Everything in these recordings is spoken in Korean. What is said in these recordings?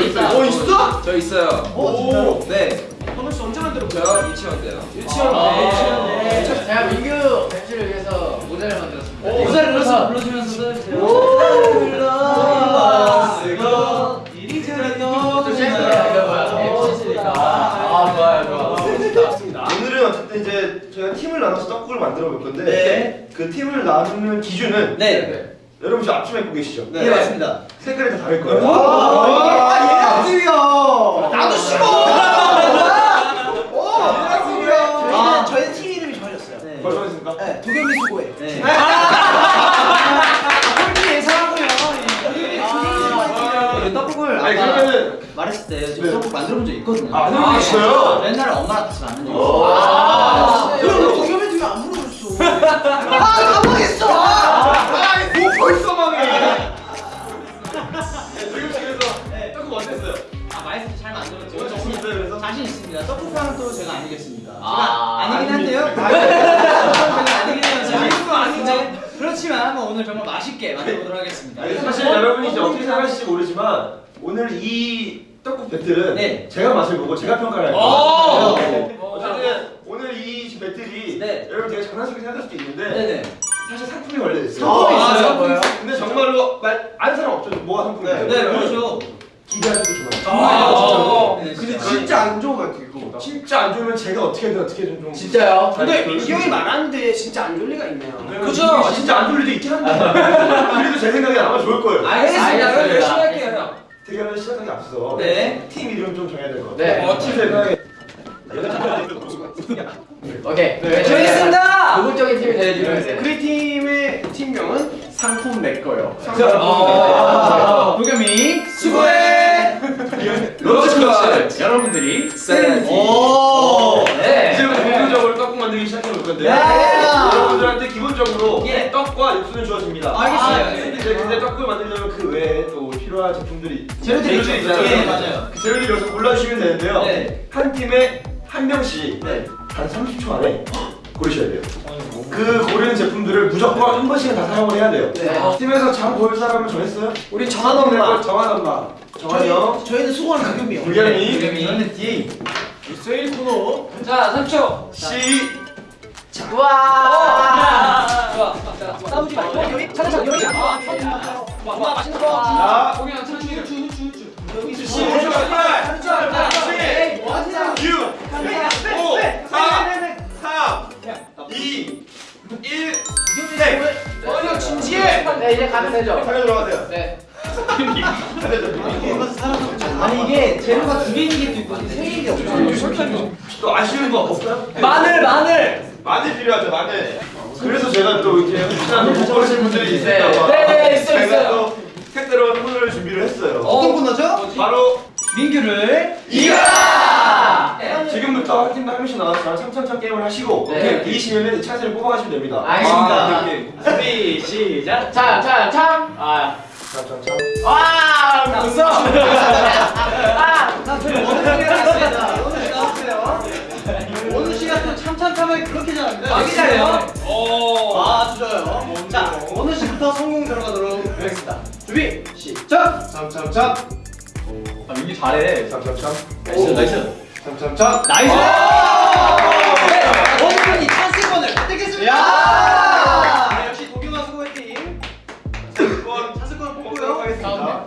있다. 어 있어? 저 있어요. 어, 진짜로? 네. 현우 씨 언제 만들어? 저 유치원 때요. 유치원 아. 때, 유치원 때. 제가 민규 벤치를 위해서 모델을 만들었습니다. 오, 모자를 불러서. 불러 쓰고 이리 또 뭐야? 셰프니까. 아 좋아요 좋아. 오늘은 어쨌든 이제 저희가 팀을 나눠서 떡국을 만들어 볼 건데 네. 그 팀을 나누는 기준은 네. 여러분 지금 앞치마 입고 계시죠? 네, 맞습니다. 색깔이 다 다를 거예요. 아, 팀이야. 나도 싫어. 저희는 저희는 팀 이름이 정해졌어요. 벌써 하겠습니까? 네, 도겸이 수고해. 네. 아니 그러면은 말했을 때 제가 네. 떡국 만들어 본 적 있거든요. 아, 만들어 보셨어요? 옛날에 엄마랑 같이 만든 적 오. 있어요. 아, 그럼 그럼 도겸이 뒤에 안 물어줬어. 아, 까먹었어. 떡국하면 또 제가 아니겠습니까? 아, 제가 아니긴 한데요. 아니, 제가 아니긴 해요. 제가 아니고 아니죠. 그렇지만 뭐 오늘 정말 맛있게 만들어보도록 하겠습니다. 사실 여러분이 이제 어떻게 생각하실지 모르지만 오늘 이 떡국 배틀은 네. 제가 맛을 보고 제가 평가를 할 오! 거예요. 네. 어쨌든 오늘 이 배틀이 네. 여러분 되게 장난스럽게 생각할 수도 있는데 네네. 사실 상품이 걸려 있어요. 상품이 아, 있어요? 상품이 근데 정말로 말 아는 사람 없죠. 뭐가 상품이에요? 네, 그렇죠. 기대하셔도 좋아요. 아, 진짜로. 네, 근데 진짜. 진짜 안 좋은 것 같아요. 이거. 진짜 안 좋으면 제가 어떻게든 어떻게든 좀. 진짜요? 근데 잘 민기 형이 말하는데 진짜 안 좋을 리가 있네요. 그죠? 아, 진짜 안 좋을 리도 있긴 한데. 그래도 제 생각이 아마 좋을 거예요. 알겠습니다. 그럼. 열심히 할게요, 형. 대결을 시작하기 앞서 네. 팀 이름 좀 정해야 될것 네. 같아요. 어, 팀 생각에 오케이. 네. 정했습니다. 노골적인 팀이 되어주면 돼. 우리 팀의 팀명은 상품 내 거요. 어, 도겸이 수고해. 로스커치 여러분들이 세렌티. 오. 네. 이제부터 본격적으로 떡국 만들기 시작해 볼 건데요. 네. 여러분들한테 기본적으로 예. 떡과 육수는 주어집니다. 알겠어요. 아, 근데, 근데 떡국을 만들려면 그 외에 또 필요한 제품들이 재료들이. 있잖아요. 예, 맞아요. 그 재료들 여기서 골라주시면 되는데요. 네. 한 팀에 한 명씩 네. 단 30초 안에 고르셔야 돼요. 그 고르는 제품들을 무조건 한 번씩은 다 사용을 해야 돼요. 네. 팀에서 장볼 사람을 정했어요? 우리 정한 엄마. 정한 엄마. 정한 형. 저희, 저희는 수고하는 도겸이요. 불경이. 도겸이. 저는 D. 세일 코너. 자, 3초. C. 와. 싸우지 말고 여기 차례차 여기. 와, 맛있는 거. 자. 공연 천천히. 여기 C. 5초 8. 7. 뭐 하세요? 6. 5. 4. 3. 2. 1. 네. 어려 진지해. 네, 이제 가면 되죠. 사연 들어가세요. 네. 아니 이게 재료가 두 개인 게도 있고 세 개인 게 없어요. 또 아쉬운 거 없어요? 마늘 마늘. 마늘 필요하죠 마늘. 그래서 제가 또 이렇게 못 고르신 분들이 있을까 봐. 네, 네, 있어요, 제가 있어요. 또 색다른 코너를 준비를 했어요. 어떤 코너죠? 바로 민규를 이겨라! 네. 지금부터 한 팀당 한 명씩 나와서 참참참 게임을 하시고 네. 이기시면 찬스를 뽑아가시면 됩니다. 알겠습니다. 아. 준비 시작. 자, 자, 참. 아. 참참참. 와, 웃어. 아. 원우 씨가 또 참참참하게 그렇게 잘합니다. 여기 잘해요. 오. 아, 좋아요. 자, 원우 씨부터 성공 들어가도록 하겠습니다. 준비 시작. 참참참. 아, 민규 잘해. 참참참. nice, nice. 참참참. nice! 네, 찬스권을 획득했습니다! 야! 역시 도겸아 수고했팀. 찬스권 찬스권을 뽑도록 뽑고요. 하겠습니다.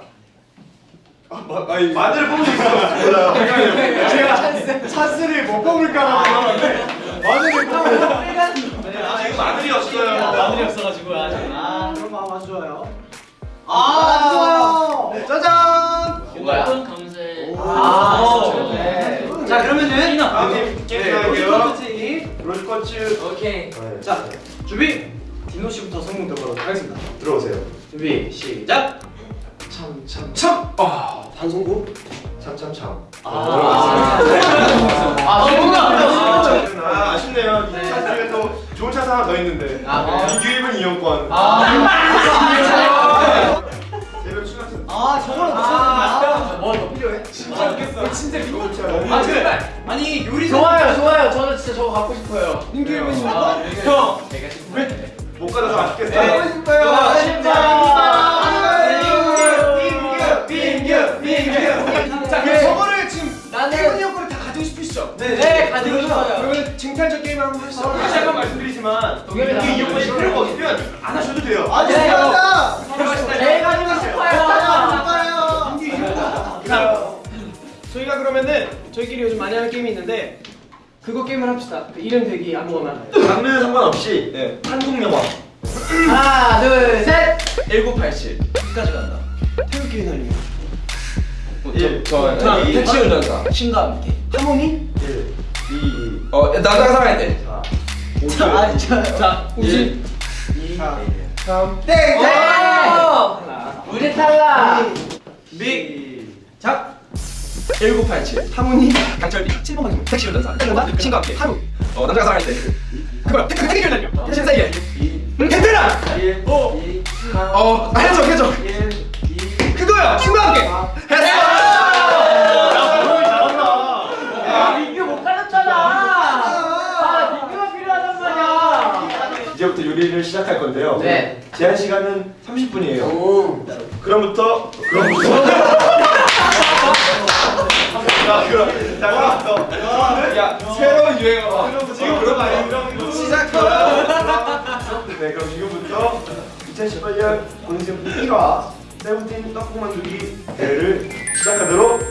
마늘을 뽑을 수 있어. 몰라요. 제가 찬스를 못 뽑을까라고 하는데 마늘을 뽑으면 네, 아, 지금 마늘이 없어요. 마늘이 없어가지고. 아, 그럼 마음 안 좋아요. 아, 안 좋아요. 네, 짜잔! 뭐야? 감사해. 아, 네. 자, 그러면은 다음 팀 게임 시작할게요. 로즈코트 팀. 로즈코츠. 오케이. 네. 자, 준비. 디노 씨부터 성공 들어가도록 하겠습니다. 들어오세요. 준비 시작. 참 참참 참. 아 방송국? 참참참. 아, 아 아쉽네요. 이 차트에 또 좋은 차트 하나 더 있는데. 아, 이규입은 이용권. 아, 아니 요리 좋아요, 좋아요. 저는 진짜 저거 갖고 싶어요. 민규 아, 형. 내가 싶네. 못 가져서 아쉽겠어. 네. 싶어요. 빙규 빙규 자, 그럼 저거를 지금 태훈이 형 거를 다 가지고 싶으시죠? 네, 가지고 싶어요. 그러면 쟁탈전 게임 한번 하시죠. 다시 한번 말씀드리지만 동엽이 이게 이용권이. 필요가 없으면 안 하셔도 돼요. 아니 네. 진짜 제일 가지고 싶어요. 자, 저희가 그러면은 저희끼리 요즘 많이 하는 게임이 있는데 그거 게임을 합시다. 그 이름 대기 아무거나 장르 상관없이 네. 한국 영화. 하나, 둘, 셋. 1987 끝까지 간다. 태극기 휘날리기 일, 저 자, 이 택시 운전사 신과 함께 하모니? 1, 2, 어 남자가 살아야 돼. 자, 자, 자 우지 4, 3, 땡! 네. 우리 탈락. 시작! 1987 하모니? 강철비 7번 방송 택시 운전사 끝난다? 신과 함께. 하루. 어 남자가 살아야 돼 그거야 택- 택시 달려. 택시 사이에. 베테랑! 1, 5, 어 해적 해적 1, 2, 그거야. 신과 함께. 했어. 이제부터 요리를 시작할 건데요. 네. 제한 시간은 30분이에요. 오. 그럼부터 그럼부터 유행어 지금 그런 거 아니에요? 시작하라 네 그럼 지금부터 2018년 공식 1화 세븐틴 떡국 만들기 대회를 시작하도록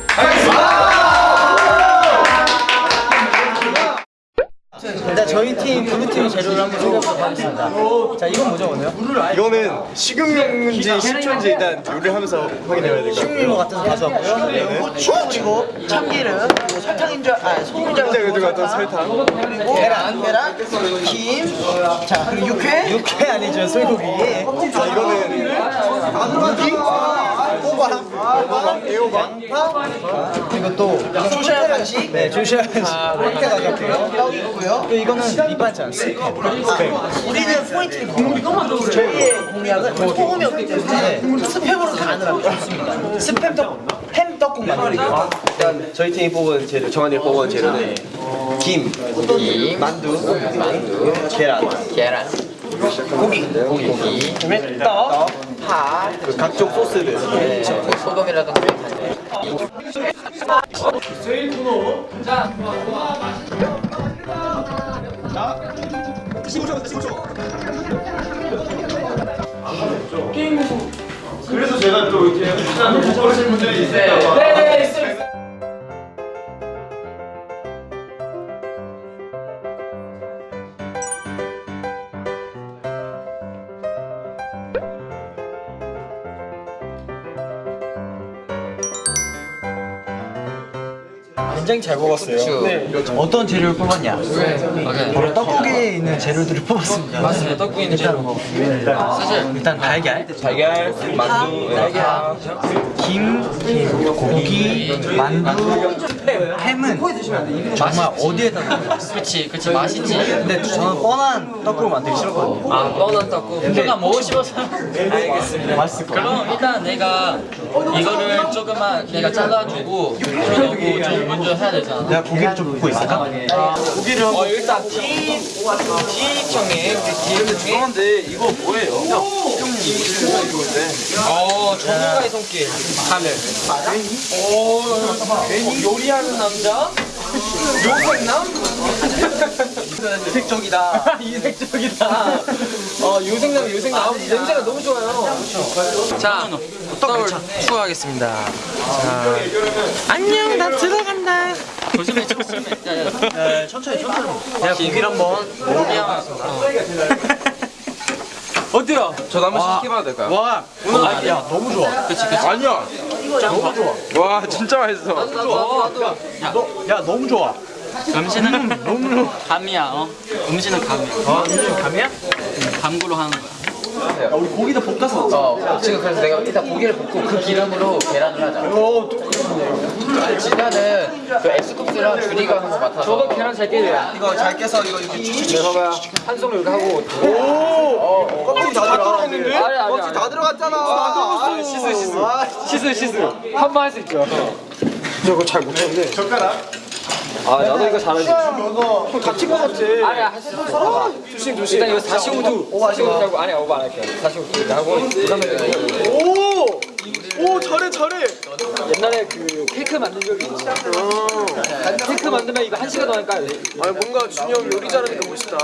일단 저희 팀 블루팀 재료를 한번 소개해보도록 하겠습니다. 자 이건 뭐죠 오늘? 이거는 식용유인지 식초인지 일단 요리를 하면서 확인해야 될것 같아요. 것 같은 거 가져왔고요. 네, 후추 그리고 참기름 그리고 설탕인 줄, 아 소금장 그리고 어떤 설탕. 그리고 계란, 계란, 김, 자 그리고 육회, 육회 아니죠 소고기. 자 이거는 무기, 호박, 애호박, 양파, 그리고 또 조시아 간식, 네 조시아 간식 이렇게 가져왔고요. 떡 있고요. 또 이거는 밑반찬 스팸. 스팸. 우리는 포인트 공부. 저희의 공약은 소금이 없기 때문에 스팸으로 간을 좋습니다. 스팸 떡, 햄 떡국 만들기. 일단 저희 팀이 뽑은 재료, 정한이가 뽑은 재료는 김, 만두, 만두, 계란, 계란. 고기, 고기, 그다음에 떡, 파, 그 각종 소스들. 소금이라든가. 그래서 제가 또 이렇게 못 보신 분들이 있을까 봐 굉장히 잘 뽑았어요. 네. 어떤 재료를 뽑았냐? 바로 떡국에 있는 재료들을 뽑았습니다. 맞습니다. 떡국에 있는 재료. 사실 일단 달걀, 달걀, 만두, 달걀, 김, 고기, 만두, 햄은 정말 어디에다 넣어요? 그치, 그치 맛있지. 근데 저는 뻔한 떡국을 만들기 싫었거든요. 아, 뻔한 떡국. 내가 먹고 싶어서. 알겠습니다. 맛있을 거예요. 그럼 일단 내가 이거를 조금만 내가 잘라주고 넣고 좀 먼저 해야 되잖아. 내가 고기를 좀 굽고 있을까? 고기를 어 일단 D D청에 우리 D청에 그런데 이거 뭐예요? 어 전문가의 손길. 하늘 오 요리하는 남자? 요생남 이색적이다. 이색적이다. 어 요생남 요생남 아, 냄새가 너무 좋아요. 자 떡을 추가하겠습니다. 자. 안녕 나 들어간다. 조심해 조심해. 야, 야. 네, 천천히 천천히. 내가 고기를 한번 하나 어때요? 저도 한번 시켜봐도 될까요? 와, 아, 야 너무 좋아. 그치 그치 아니야 너무 좋아. 와 진짜 맛있어 나도 나도 야야 너무 좋아. 음식은 너무 감이야 어? 음식은 감이야 아, 감이야? 감으로 하는 거야 주세요. 우리 고기도 볶아서. 어, 지금 그래서 내가 일단 고기를 볶고 그 기름으로 계란을 하자. 오, 또 그러네. 진짜는 그 에스쿱스랑 주리가 하는 거 맡아서. 저도 계란 잘 깨요. 이거 잘 깨서 이거 이렇게 한 손 이렇게 하고. 껍질 다 들어갔는데? 아니, 아니, 껍질 다 들어갔잖아. 아, 시스, 시스. 시스, 시스. 한 번 할 수 있죠. 저거 잘 못하는데. 아, 나도 이거 잘하지. 형 다친 거 같아. 아니야, 있어. 조심, 조심. 일단 이거 45도. 45도 하고, 아니야, 오버 안 할게요. 45도 하고, 그 다음에. 오! 오 잘해 잘해. 옛날에 그 케이크 만든 적이 있어. 케이크 만들면 이거 한 시간 까야 돼. 아니 뭔가 준이 형 요리 잘하니까 멋있다.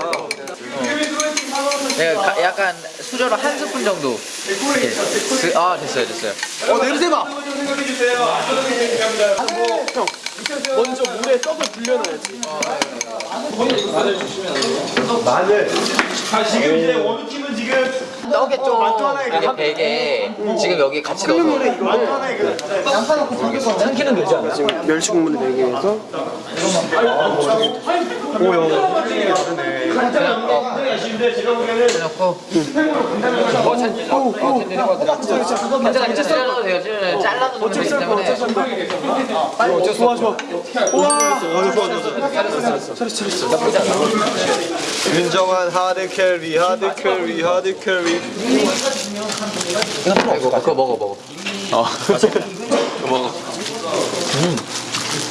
내가 가- 약간 수저로 한 스푼 정도. 이렇게. 그, 아, 됐어요, 됐어요. 어 냄새 봐. 먼저 물에 떡을 불려놔야지. 마늘. 자 지금 이제 원우팀은 지금 떡에 좀 만두 하나에 이게 베개 지금 여기 같이 넣어서. 만두 하나에 그 삼키는 되지 않아? 지금 멸치 국물을 내기 위해서. 굉장히 아쉬운데 제가 보기에는 넣고 어, 찬, 어, 어, 텐데 해봐도 돼. 괜찮아, 괜찮아. 잘라도 돼요. 찔러도 잘라도 되기 때문에. 좋아 좋아. 우와. 좋아 좋아 좋아. 윤정한 hard carry hard carry hard carry. 아이고, 그거 먹어, 먹어.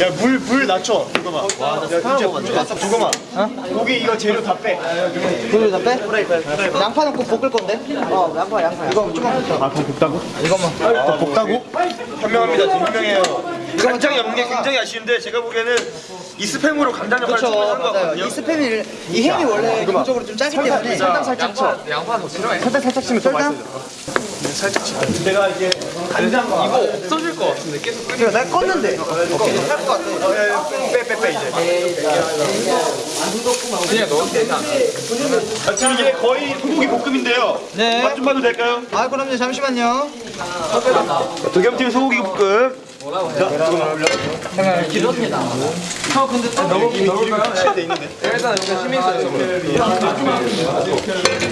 야 물 물 낮춰. 잠깐만. 야 진짜 잠깐만. 고기 이거 재료 다 빼. 불을 다 빼? 양파 넣고 볶을 건데? 어 양파 양파 이거 조금만 더아 그럼 볶다고? 이것만 아, 볶다고? 현명합니다. 지금 현명해요. 간장이 없는 게 굉장히 아쉬운데 제가 보기에는 이 스팸으로 간장 역할을 그렇죠 충분히 하는 같거든요. 이 스팸이 이 햄이 원래 기본적으로 좀 짜기 때문에 설탕 살짝 쳐 양파 더 필요해. 설탕 살짝 치면 설탕? 내가 이게 간장과 이거 없어질 것 같은데, 계속. 그래 내가 껐는데 할것 같아 빼빼빼 이제. 그냥 넣어도 되지 않아? 아, 지금 이게 거의 소고기 볶음인데요. 네. 맛 좀 봐도 될까요? 아 그럼요 잠시만요 도겸팀 소고기 볶음.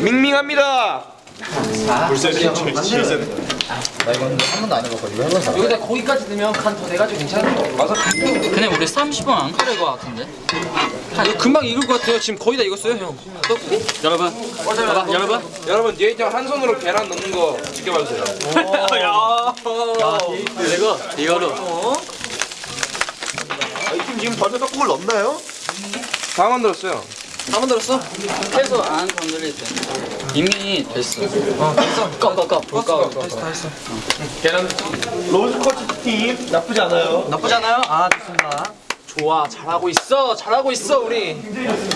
밍밍합니다. 한 번도 안 해봤거든 이거 해본 여기다 고기까지 넣으면 간더 돼가지고 괜찮을 것 같아. 근데 우리 30분 안 걸릴 것 같은데? 이거 금방 익을 것 같아요. 지금 거의 다 익었어요, 형. 떡국이? 여러분, 봐봐, 여러분. 여러분 뒤에 있한 손으로 계란 넣는 거 지켜봐 주세요. 그리고 이거로 이팀 지금 벌써 떡국을 넣나요? 다 만들었어요. 다 만들었어? 해서 안 건드릴 때 이미 됐어. 어, 됐어. 꺼, 꺼, 꺼. 불 꺼. 계란 로즈 커치 팀 나쁘지 않아요. 나쁘지 않아요? 아 좋습니다 좋아, 잘하고 있어. 잘하고 있어, 우리.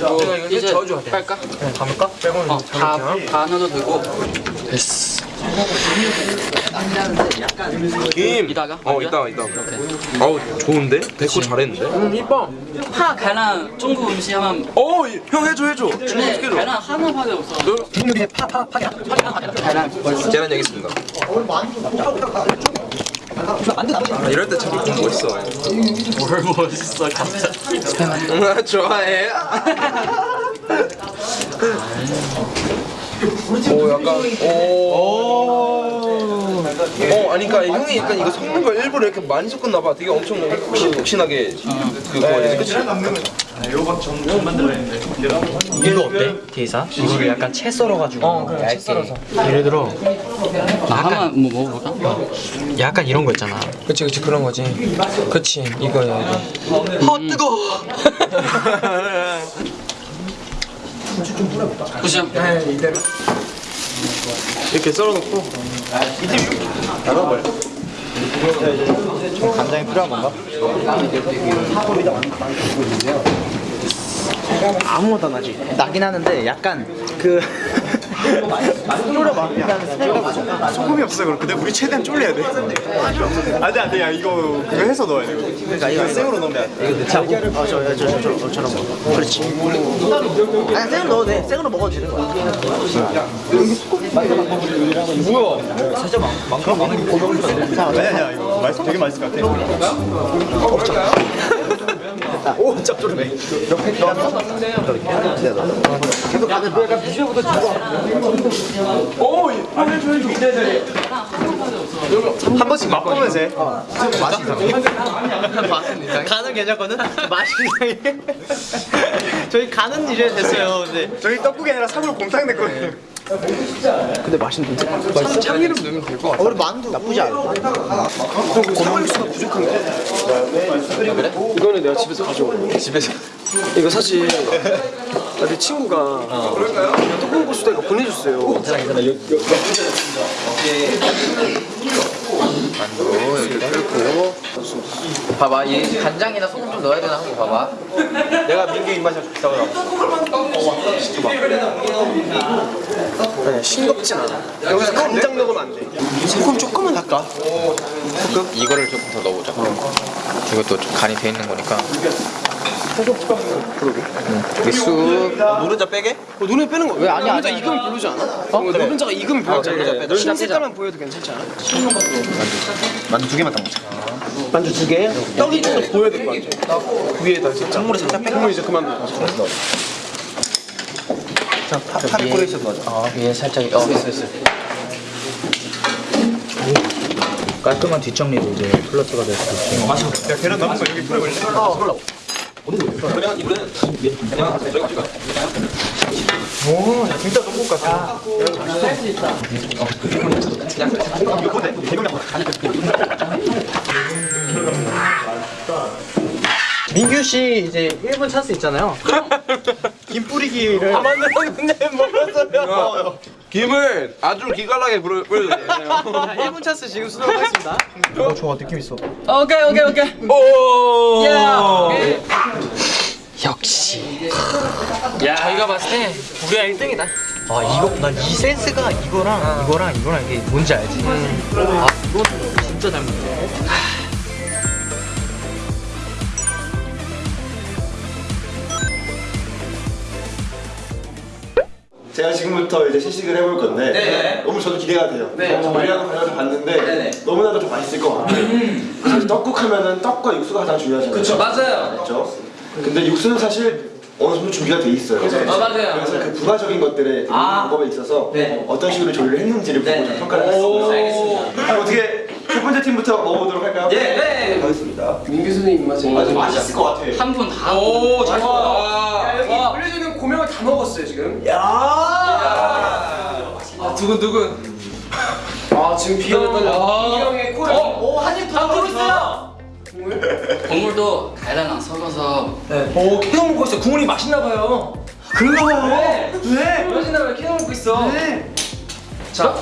어, 이제 저어줘야 돼. 빨까? 담을까? 어, 다, 다 넣어도 되고. 됐어. 김. 이따가? 어 이따 이따. 어우 좋은데? 백호 잘했는데? 음, 이뻐. 파, 계란, 중국 음식 하면 어형 해줘 해줘. 근데 계란 하나밖에 없어. 중국에 파파 파기랑 계란 여기 있습니다. 아, 이럴 때참 멋있어. 뭘 멋있어, 갑자기. 좋아해. 오 약간 오. 어 아니 그러니까 형이 약간 이거 섞는 걸 일부러 이렇게 많이 섞었나 봐. 되게 엄청 폭신폭신하게 그거 이제 그치? 이거 어때? 게이사? 이거를 약간 채 썰어가지고 어 그래 채 썰어서 예를 들어 나 한번 뭐 먹어볼까? 약간 이런 거 있잖아 그치, 그치, 그런 거지. 그치, 이거야. 아 뜨거 보시죠. 이 렇게 썰어놓고? 간장이 필요한 건가? 아무것도 안 나지. 나긴 하는데 약간 그 소금이 없어 그럼 근데 우리 최대한 쫄려야 돼 안돼 안돼 야 이거 그거 해서 넣어야 돼 그러니까 이거 생으로 넣으면 안돼 달걀을 어, 저, 저, 저, 저, 저처럼 먹어. 그렇지. 아니, 생으로 넣어도 돼. 생으로 먹어도 되는 거야. 아니야 아니야 이거 되게 맛있을 것 같아 오, 짭조름해. 넣어서 계속 가는 약간 비주얼부터 주고. 한 번씩 맛보면서 해 맛이 이상해. 간은 괜찮거든? 맛이 이상해. 저희 간은 이제 됐어요. 근데 저희 떡국이 아니라 사골 곰탕 됐거든요 근데 맛있는데? 맛있어? 참기름 넣으면 될 것 같아. 우리 만두 나쁘지 않아. 사골육수가 부족한데 이거는 내가 집에서 가져온 집에서 이거 사실 나내 친구가 그냥 떡국국수대가 보내줬어요 봐봐 얘 간장이나 소금 좀 넣어야 되나? 한번 봐봐. 내가 민규 입맛이 비싸고 아니야 싱겁진 않아. 여기서 간장 넣으면 안돼. 소금 조금만 할까? 이거를 조금 더 넣어보자. 이것도 좀 간이 돼 있는 거니까 응. 이게 쑥 노른자 빼게? 어, 노른자 빼는 거 왜? 아니 노른자 익으면 별로지 않아? 어? 노른자가 익으면 별로지 그래, 그래. 않아? 노른자. 색깔만 보여도 괜찮지 않아? 만두 두 개만 더 먹자 만두 두 개. 떡이 좀더 보여야 될 것 같아 위에다 살짝 국물에 살짝 빼 국물 이제 그만 넣어 파를 뿌려 있어도 맞아. 어, 위에 살짝 어 됐어 됐어 깔끔한 뒷정리도 이제 플러스가 될 수 있고. 야 계란 남은 거 여기 뿌려볼래? 진짜 떡국 같아 민규 씨 이제 1분 찬스 있잖아요. 김 뿌리기를. 아 맞네 근데 먹었어요 김을 아주 기깔나게 뿌려- 뿌려주세요 자, 1분 찬스 지금 수정하겠습니다. 어, 좋아 느낌 있어. 오케이 오케이 오케이 오 역시 야 저희가 봤을 때 우리가 1등이다 아 이거 난 이 센스가 이거랑 이거랑 이거랑 이게 뭔지 알지? 아 이거 진짜 잘 먹네. 제가 지금부터 이제 시식을 해볼 건데 너무 저도 기대가 돼요. 저희하고 가려서 봤는데 너무나도 좀 맛있을 것 같아요. 사실 떡국 하면은 떡과 육수가 가장 중요하잖아요. 그렇죠. 맞아요 맞죠? 근데 육수는 사실 어느 정도 준비가 돼 있어요. 아 맞아요 그래서 그 부가적인 것들의 그 방법에 있어서 어떤 식으로 조리를 했는지를 보고 좀 평가를 했습니다. 알겠습니다 그럼 어떻게 첫 번째 팀부터 먹어보도록 할까요? 네 하겠습니다. 민규 선생님 입맛에 아주 맛있을 것 같아. 한 분다 오잘 와. 먹었 다 먹었어요 지금. 아 두근두근. 아 지금 비형 비형의 코를 오한입다 들었어요? 국물도 달달랑 섞어서. 오 계속 먹고 있어. 국물이 맛있나 봐요. 그런가 봐요 왜? 맛있나 봐요? 계속 먹고 있어. 자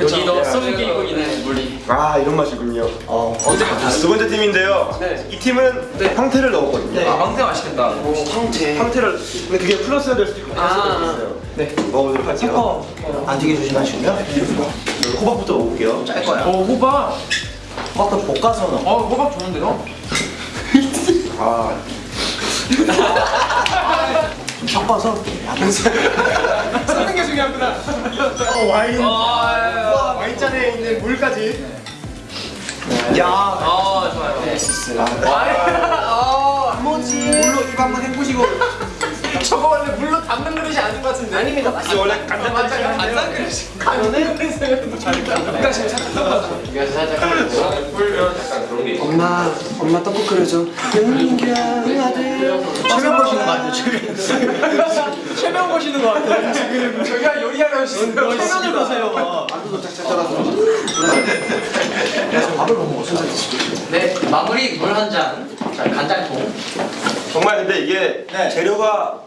여기도 썩은 이고기네 물이 아 이런 맛이군요. 어, 두 번째 팀인데요. 네. 이 팀은 황태를 넣었거든요. 아 황태 맛있겠다 황태 황태를 근데 그게 플러스가 될 수도 있고 있어요. 네. 먹어보도록 할게요. 안 튀게 조심하시고요. 호박부터 먹어볼게요. 짤 거야. 오 호박 호박도 볶아서 넣어. 어 호박 좋은데요? 아 섞어서. 섞는 게 중요하구나 어, 와인. 와, 와인잔에 있는 물까지. 야. 아 좋아요. 물로 입 한번 헹구시고. 저거 원래 물로 담는 그릇이 아닌 것 같은데. 아닙니다. 원래 간장 맞아 간장 그릇이 저는 그러니까 지금 잠깐 여기서 살짝 끓이고 엄마 엄마 떡국 끓여줘. 윤경 아들 최면 보시는 거 아니에요? 최면. 최면 보시는 것 같아요 지금. 저희가 요리하러 오시는 거 최면을 보세요. 밥을 못 먹었어. 네 마무리 물 한잔 간장통 정말 근데 이게 재료가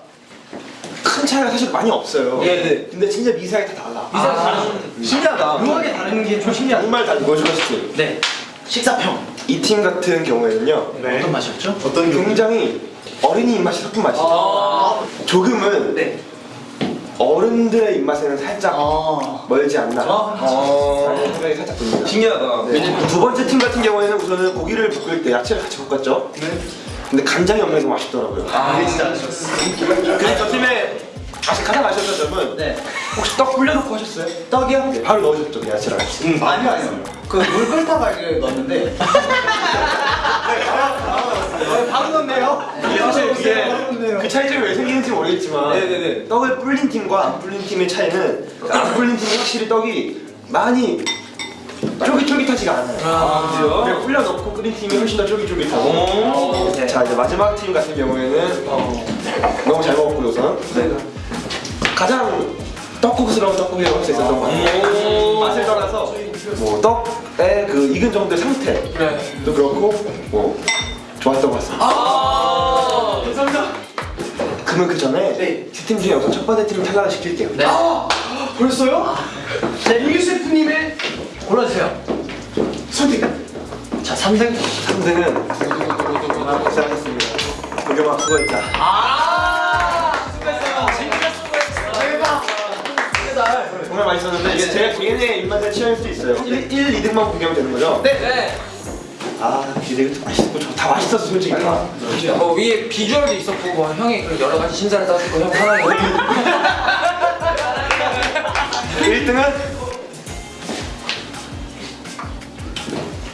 큰 차이가 사실 많이 없어요. 네. 근데 진짜 미세하게 다 달라. 미세하게 다른. 신기하다. 묘하게 다른 게 좀 신기하다. 정말 다 이거죠, 사실. 네. 식사평. 이 팀 같은 경우에는요. 어떤 맛이었죠? 어떤 굉장히 어린이 입맛이 섞인 맛이죠. 조금은 네. 어른들의 입맛에는 살짝 멀지 않나 라는 생각이 살짝 듭니다. 신기하다. 왜냐면 두 번째 팀 같은 경우에는 우선은 고기를 볶을 때 야채를 같이 볶았죠. 근데 간장이 없는 게 맛있더라고요. 이게 진짜 아쉬웠어. 그래서 저 팀의 아시- 가장 아쉬웠던 점은 네. 혹시 떡 불려놓고 하셨어요? 떡이요? 네, 바로 넣으셨죠 그 야채랑 같이. 응. 아니요 아니요. 그 물 끓다가 이렇게 넣었는데. 바로 넣네요. 이게 사실 그게 그 차이점이 왜 생기는지 모르겠지만 네네네. 떡을 불린 팀과 안 불린 팀의 차이는 그안 불린 팀이 확실히 떡이 많이 쫄깃쫄깃하지가 않아요. 아, 그래요? 그리고 불려 넣고 끓인 팀이 훨씬 더 쫄깃쫄깃하고. 네. 자 이제 마지막 팀 같은 경우에는 어, 너무 잘 먹었고요 우선. 가장 떡국스러운 떡국이라고 할 수 있었던 것 같아요. 맛을 떠나서 뭐 떡의 그 익은 정도의 상태도 그렇고 뭐 좋았던 것 같습니다. 감사합니다. 그러면 그 전에 세팀 중에 우선 첫 번째 팀을 탈락을 시킬게요. 네. 벌써요? 자 윤규 셰프님의 골라주세요. 선택. 자 3등. 3등은 시작하겠습니다. 고경아 그거 있다. 정 말 맛있었는데 이게 제 개인의 입맛에 취할 수 있어요. 1, 1 2등만 공개하면 되는 거죠? 네. 아, 근데 이거 맛있고 좋- 다 맛있었어 솔직히. 뭐 위에 비주얼도 있었고 뭐 형이 그 여러 가지 심사를 따지고 형 하나에 1등은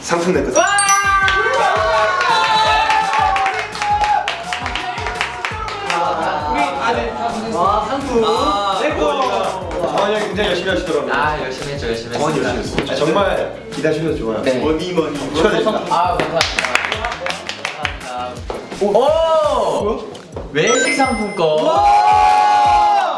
상품 내 거죠. 와 상품. 정환이 형이 굉장히 열심히 하시더라고요. 아 열심히 했죠 열심히 정환이 했습니다. 열심히 했어요. 아, 정말 기대하셔도 좋아요. 네. 머니 머니 축하드립니다. 아 감사합니다. 오! 외식 상품권.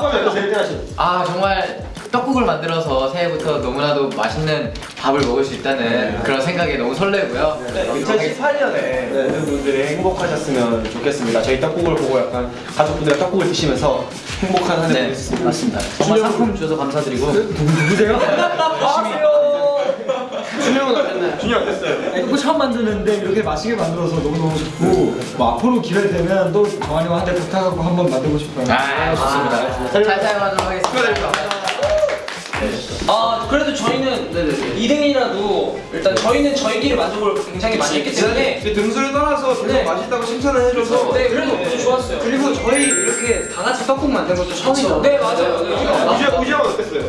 어떠세요? 1등 하시면. 아 정말 떡국을 만들어서 새해부터 너무나도 맛있는 밥을 먹을 수 있다는 그런 생각에 너무 설레고요. 네, 2018년에 모든 분들이 행복하셨으면 좋겠습니다. 저희 떡국을 보고 약간 가족분들과 떡국을 드시면서 행복한 한해 네, 보냈습니다. 맞습니다. 정말 상품 주셔서 감사드리고. 누구세요? 준영은 어땠나요? 준이 어땠어요? 떡국 처음 만드는데 이렇게 맛있게 만들어서 너무너무 좋고 뭐 앞으로 기회 되면 또 정한이와 한대 부탁하고 한번 만들고 싶어요 아 좋습니다. 잘 사용하도록 하겠습니다. 아 그래도 저희는 2등이라도 일단 저희는 저희끼리 만족을 굉장히 많이 했기 때문에 등수를 떠나서 계속 네. 맛있다고 칭찬을 해줘서 네 그래도 좋았어요. 그리고 저희 이렇게 다 같이 떡국 만든 것도 처음이죠. 네 맞아요. 네. 우지 우지 형은 어땠어요?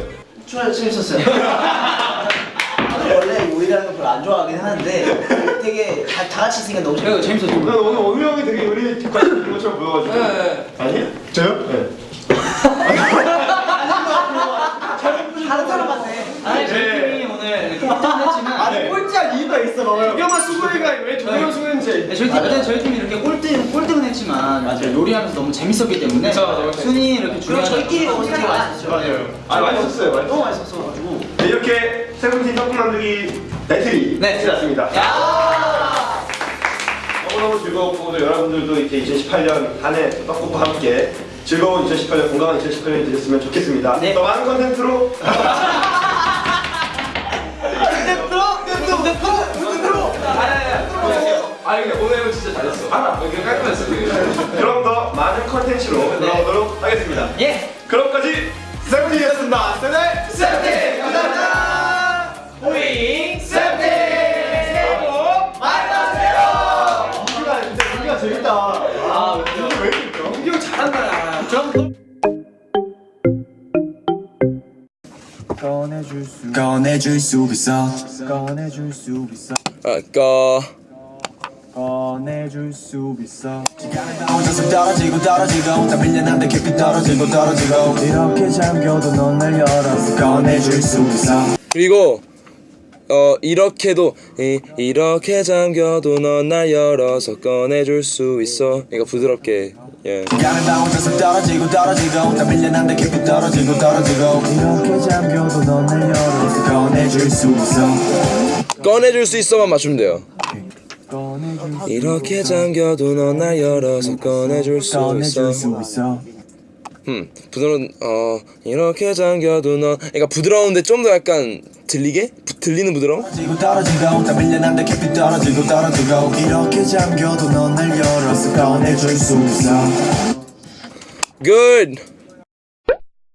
추가 재밌었어요. 원래 요리라는 걸 별로 안 좋아하긴 하는데 되게 다, 다 같이 있으니까 너무 재밌어요. 재밌었죠. 난 오늘 원우 형이 되게 요리 관심 있는 것처럼 보여가지고. 네. 아니에요? 저요? 네. 다른 사람 같네. 아니 저희 팀이 오늘 꼴등했지만 아니 이유가 있어 봐봐요 조경아 수고해가 왜 조경 수고했는지. 저희 팀 그때 저희 팀이 이렇게 꼴등 꼴등은 했지만 맞아요 요리하면서 너무 재밌었기 때문에 순위 이렇게 중요한 저희끼리 때 되게 맛있었죠. 맞아요. 아 맛있었어요. 맛있- 너무 맛있었어가지고. 네, 이렇게 세븐틴 떡국 만들기 배틀이 네. 끝났습니다. 너무너무 즐거웠고 또 여러분들도 이렇게 2018년 한해 떡국과 함께 즐거운 2018년 건강한 2018년이 되셨으면 좋겠습니다. 네. 더 많은 컨텐츠로 아 근데 오늘 진짜 잘했어. 알아. 이게 깔끔했어. 되게. 그럼 더 많은 컨텐츠로 돌아오도록 하겠습니다. 예. 그럼까지 세븐틴이었습니다. 세븐틴 세븐틴 감사합니다. 호잉 세븐틴 새해 복 많이 받으세요. 우리가 진짜 우리가 재밌다. 아 우리 왜 이렇게 웃겨? 우기 형 잘한다. 꺼내줄 수 있어 꺼내줄 수 있어 아까 꺼내줄 수 있어. 혼자서 떨어지고 떨어지고 다 밀려난데 깊이 떨어지고 떨어지고. 이렇게 잠겨도 넌 날 열었어 꺼내줄 수 있어. 그리고 어 이렇게도 이, 이렇게 잠겨도 넌 날 열어서 꺼내줄 수 있어. 이거 부드럽게 예. 가는 다. 혼자서 떨어지고 떨어지고 다 밀려난데 깊이 떨어지고 떨어지고. 이렇게 잠겨도 넌 날 열어서 꺼내줄 수 있어. 꺼내줄 수 있어만 맞추면 돼요 이렇게 잠겨도 넌 날 열어서 꺼내줄 수 있어. 음 부드러운 어 이렇게 잠겨도 넌 그러니까 부드러운데 좀 더 약간 들리게? 부- 들리는 부드러움? good